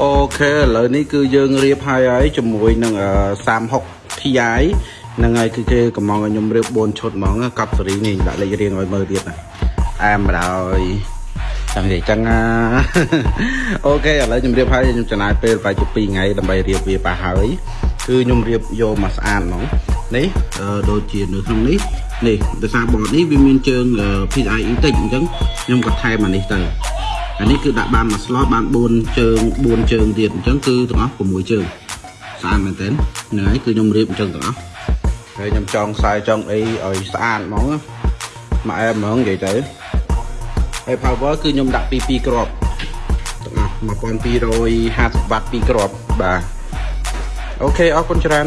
អូខេឥឡូវនេះគឺយើងរៀបហើយហើយជាមួយនឹង36 Ti ហ្នឹងហើយគឺគេកំងឲ្យខ្ញុំរៀប4ឈុតហ្មងកប់សេរីនេះដាក់លេខរៀងឲ្យមើលទៀតណាអែមបណ្ដោយចាំនិយាយចឹងណាអូខេឥឡូវខ្ញុំរៀបហើយខ្ញុំចំណាយពេលប្រហែលជា2ថ្ងៃដើម្បីរៀបវាប៉ះហើយគឺខ្ញុំរៀបយកមកស្អាតហ្មងនេះដូចជានៅក្នុងនេះនេះដោយសារបតនេះវាមានជើង PCIe តិចអញ្ចឹងខ្ញុំក៏ថែមអានេះទៅ អានេះគឺដាក់បានមួយ slot បាន4ជើង4ជើងទៀតអញ្ចឹងគឺទាំងអស់6ជើងស្អាតមែនទែនហ្នឹងហើយគឺខ្ញុំរៀបអញ្ចឹងទាំងអស់ហើយខ្ញុំចង់ខ្សែចង់អីឲ្យស្អាតហ្មងមកអែមហ្មងនិយាយទៅហើយ power គឺខ្ញុំដាក់ពី2គ្រាប់ទាំងអស់1250វ៉ាត់2គ្រាប់បាទអូខេអរគុណច្រើន